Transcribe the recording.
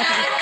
Yeah.